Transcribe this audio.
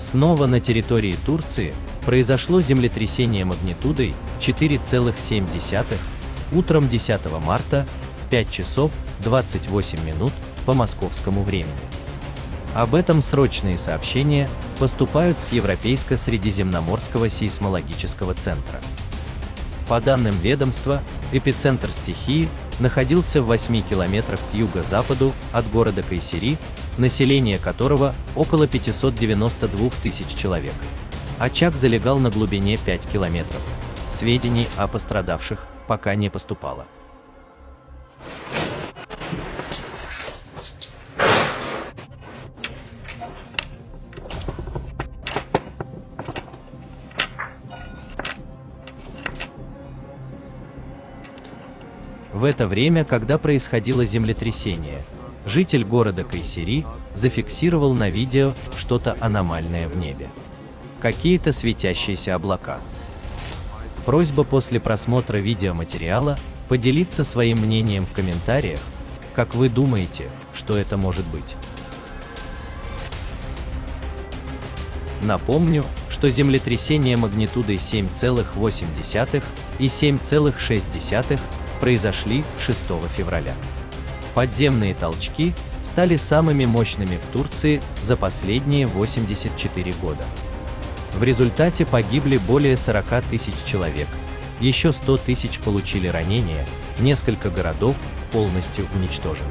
Снова на территории Турции произошло землетрясение магнитудой 4,7 утром 10 марта в 5 часов 28 минут по московскому времени. Об этом срочные сообщения поступают с Европейско-Средиземноморского сейсмологического центра. По данным ведомства, эпицентр стихии находился в 8 километрах к юго-западу от города Кайсери, население которого около 592 тысяч человек. Очаг залегал на глубине 5 километров. Сведений о пострадавших пока не поступало. В это время, когда происходило землетрясение, житель города Кайсери зафиксировал на видео что-то аномальное в небе. Какие-то светящиеся облака. Просьба после просмотра видеоматериала поделиться своим мнением в комментариях, как вы думаете, что это может быть. Напомню, что землетрясение магнитудой 7,8 и 7,6 произошли 6 февраля. Подземные толчки стали самыми мощными в Турции за последние 84 года. В результате погибли более 40 тысяч человек, еще 100 тысяч получили ранения, несколько городов полностью уничтожены.